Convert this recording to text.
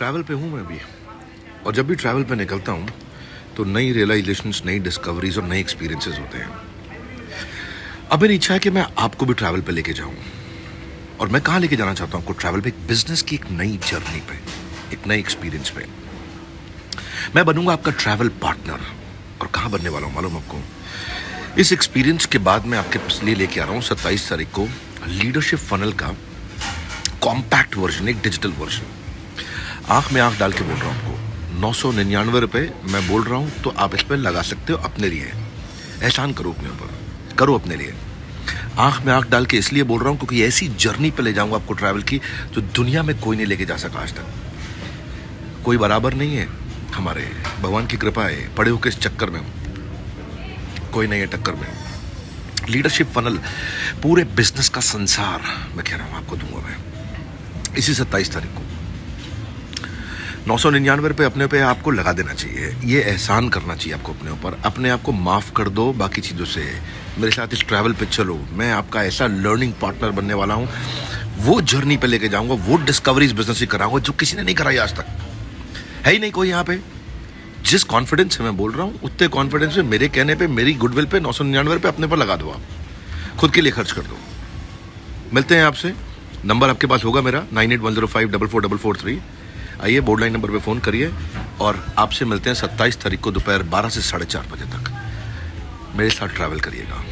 Travel पे हूँ मैं भी। और जब भी ट्रैवल पे निकलता हूँ तो नई रियलाइजेशंस नई डिस्कवरीज और नए एक्सपीरियंसेस होते हैं। अब मेरी इच्छा है कि मैं आपको भी ट्रैवल पे लेके जाऊँ। और मैं कहाँ लेके जाना चाहता हूँ आपको ट्रैवल पे? एक बिज़नेस की एक नई जर्नी पे, एक नई एक्सपीरियंस पे। मैं बनूँगा आपका ट्रैवल पार्टनर और कहाँ बनने वाला हूँ मालूम आपको? इस एक्सपीरियंस के बाद मैं आपके लिए लेके आ रहा हूँ सत्ताईस तारीख को लीडरशिप फनल का कॉम्पैक्ट वर्जन एक डिजिटल वर्जन आँख में आँख डाल के बोल रहा हूँ आपको। नौ सौ निन्यानवे रुपये मैं बोल रहा हूँ तो आप इस पर लगा सकते हो अपने लिए। एहसान करो अपने ऊपर। करो अपने लिए। आँख में आँख डाल के इसलिए बोल रहा हूँ क्योंकि ऐसी जर्नी पे ले जाऊँगा आपको ट्रैवल की, जो दुनिया में कोई नहीं लेके जा सका आज तक। कोई बराबर नहीं है हमारे। भगवान की कृपा है। पड़े हो किस चक्कर में हूँ। कोई नहीं है टक्कर में। लीडरशिप फनल पूरे बिज़नेस का संसार, मैं कह रहा हूँ, आपको दूँगा मैं। इसी सत्ताईस तारीख को। नौ सौ निन्यानवे रुपये अपने पे आपको लगा देना चाहिए। ये एहसान करना चाहिए आपको अपने ऊपर। अपने आप को माफ़ कर दो बाकी चीज़ों से। मेरे साथ इस ट्रैवल पे चलो। मैं आपका ऐसा लर्निंग पार्टनर बनने वाला हूँ। वो जर्नी पे लेके जाऊँगा, वो डिस्कवरीज बिज़नेस ही कराऊँगा जो किसी ने नहीं कराई आज तक। है ही नहीं कोई यहाँ पे। जिस कॉन्फिडेंस से मैं बोल रहा हूँ, उतने कॉन्फिडेंस में मेरे कहने पे, मेरी गुडविल पे नौ सौ निन्यानवे रुपये अपने पर लगा दो आप। खुद के लिए खर्च कर दो। मिलते हैं आपसे। नंबर आपके पास होगा मेरा, nine eight one zero five double four double four three. आइए बोर्ड लाइन नंबर पे फ़ोन करिए और आपसे मिलते हैं सत्ताईस तारीख को दोपहर बारह से साढ़े चार बजे तक। मेरे साथ ट्रैवल करिएगा।